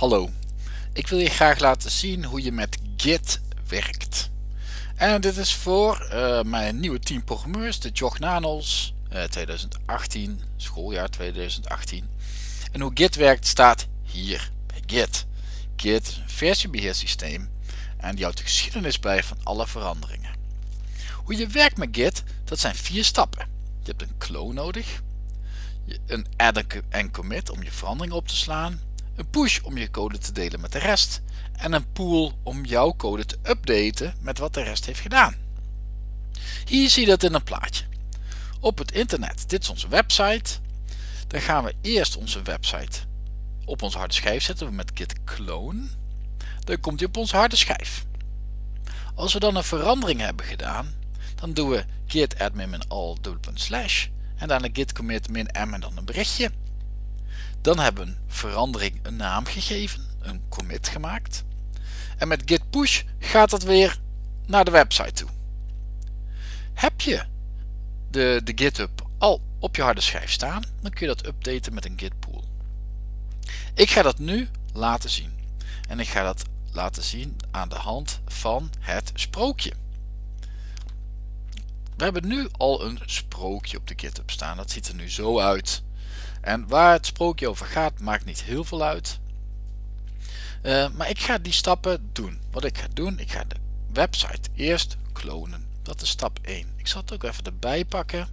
Hallo, ik wil je graag laten zien hoe je met Git werkt. En dit is voor uh, mijn nieuwe team programmeurs, de Jog Nanos uh, 2018, schooljaar 2018. En hoe Git werkt staat hier bij Git. Git is een versiebeheersysteem en die houdt de geschiedenis bij van alle veranderingen. Hoe je werkt met Git, dat zijn vier stappen. Je hebt een clone nodig, een add en commit om je veranderingen op te slaan, een push om je code te delen met de rest en een pool om jouw code te updaten met wat de rest heeft gedaan. Hier zie je dat in een plaatje. Op het internet, dit is onze website. Dan gaan we eerst onze website op onze harde schijf zetten met git clone. Dan komt hij op onze harde schijf. Als we dan een verandering hebben gedaan, dan doen we git admin min all slash en dan een git commit min m en dan een berichtje. Dan hebben we een verandering een naam gegeven, een commit gemaakt. En met git push gaat dat weer naar de website toe. Heb je de, de GitHub al op je harde schijf staan, dan kun je dat updaten met een git pool. Ik ga dat nu laten zien. En ik ga dat laten zien aan de hand van het sprookje. We hebben nu al een sprookje op de GitHub staan. Dat ziet er nu zo uit. En waar het sprookje over gaat, maakt niet heel veel uit. Uh, maar ik ga die stappen doen. Wat ik ga doen, ik ga de website eerst klonen. Dat is stap 1. Ik zal het ook even erbij pakken.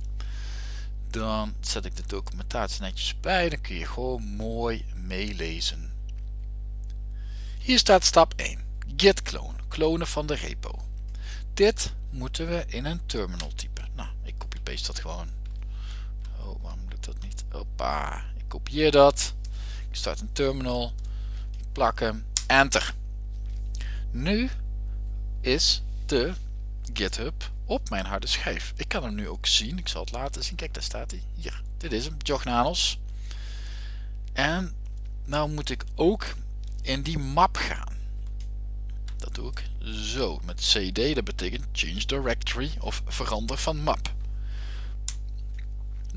Dan zet ik de documentatie netjes bij. Dan kun je gewoon mooi meelezen. Hier staat stap 1. Git clone. Klonen van de repo. Dit moeten we in een terminal typen. Nou, ik copy-paste dat gewoon. Hoppa. Ik kopieer dat. Ik start een terminal. Plakken. Enter. Nu is de GitHub op mijn harde schijf. Ik kan hem nu ook zien. Ik zal het laten zien. Kijk, daar staat hij. Hier. Dit is hem. Jognanos. En nou moet ik ook in die map gaan. Dat doe ik zo met cd. Dat betekent change directory of verander van map.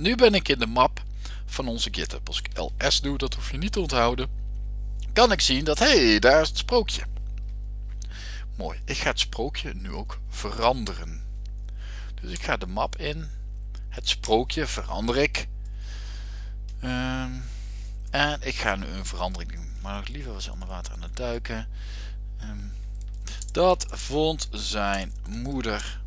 Nu ben ik in de map van onze GitHub. Als ik ls doe, dat hoef je niet te onthouden. Kan ik zien dat, hé, hey, daar is het sprookje. Mooi, ik ga het sprookje nu ook veranderen. Dus ik ga de map in. Het sprookje verander ik. Ehm, en ik ga nu een verandering doen. Maar nog liever was hij onder water aan het duiken. Ehm, dat vond zijn moeder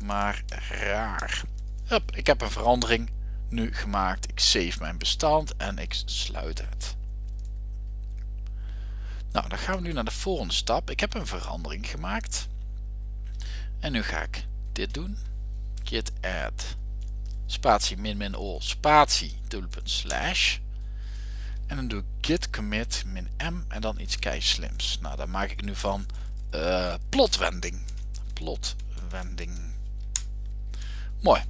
maar raar. Ik heb een verandering nu gemaakt. Ik save mijn bestand en ik sluit het. Nou, dan gaan we nu naar de volgende stap. Ik heb een verandering gemaakt. En nu ga ik dit doen. Git add spatie min min all spatie dubbelpunt slash. En dan doe ik git commit min m en dan iets kei slims. Nou, daar maak ik nu van uh, plotwending. Plotwending. Mooi.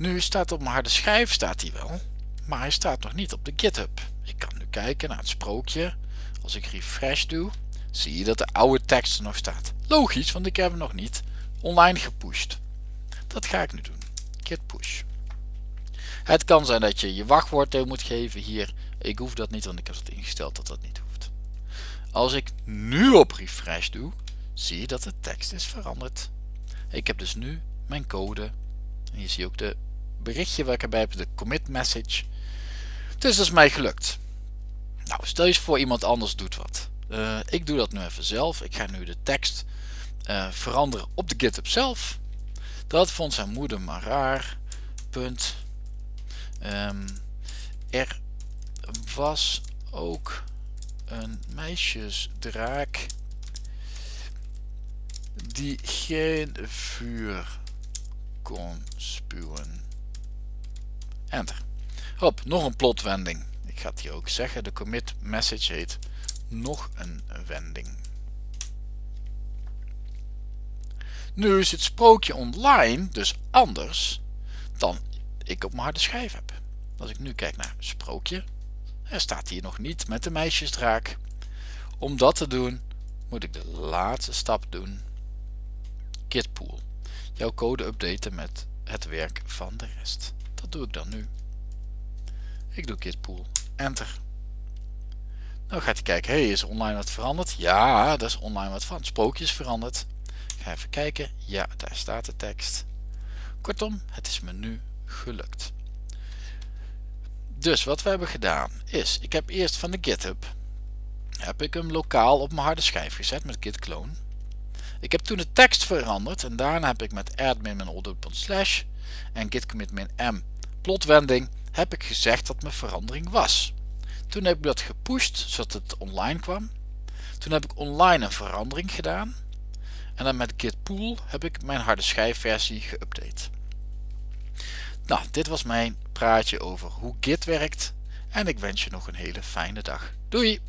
Nu staat op mijn harde schijf staat hij wel, maar hij staat nog niet op de GitHub. Ik kan nu kijken naar het sprookje. Als ik refresh doe, zie je dat de oude tekst er nog staat. Logisch, want ik heb hem nog niet online gepusht. Dat ga ik nu doen. Git push. Het kan zijn dat je je wachtwoord moet geven hier. Ik hoef dat niet, want ik heb het ingesteld dat dat niet hoeft. Als ik nu op refresh doe, zie je dat de tekst is veranderd. Ik heb dus nu mijn code. En hier zie je ook de berichtje waar ik erbij heb, de commit message. Dus dat is mij gelukt. Nou, stel je voor iemand anders doet wat. Uh, ik doe dat nu even zelf. Ik ga nu de tekst uh, veranderen op de GitHub zelf. Dat vond zijn moeder maar raar. Punt. Um, er was ook een meisjesdraak die geen vuur kon spuwen. Enter. Hop, nog een plotwending. Ik ga het hier ook zeggen. De commit message heet nog een wending. Nu is het sprookje online dus anders dan ik op mijn harde schijf heb. Als ik nu kijk naar sprookje, er staat hier nog niet met de meisjesdraak. Om dat te doen moet ik de laatste stap doen. Gitpool. Jouw code updaten met het werk van de rest. Dat doe ik dan nu. Ik doe gitpool. Enter. Dan gaat hij kijken, hey, is online wat veranderd? Ja, dat is online wat van. Sprookjes veranderd. Ik ga even kijken. Ja, daar staat de tekst. Kortom, het is me nu gelukt. Dus wat we hebben gedaan is, ik heb eerst van de GitHub, heb ik hem lokaal op mijn harde schijf gezet met git clone. Ik heb toen de tekst veranderd en daarna heb ik met admin-slash en git commit m plotwending heb ik gezegd dat mijn verandering was. Toen heb ik dat gepusht zodat het online kwam. Toen heb ik online een verandering gedaan. En dan met git pull heb ik mijn harde schijfversie geüpdate. Nou, dit was mijn praatje over hoe Git werkt en ik wens je nog een hele fijne dag. Doei!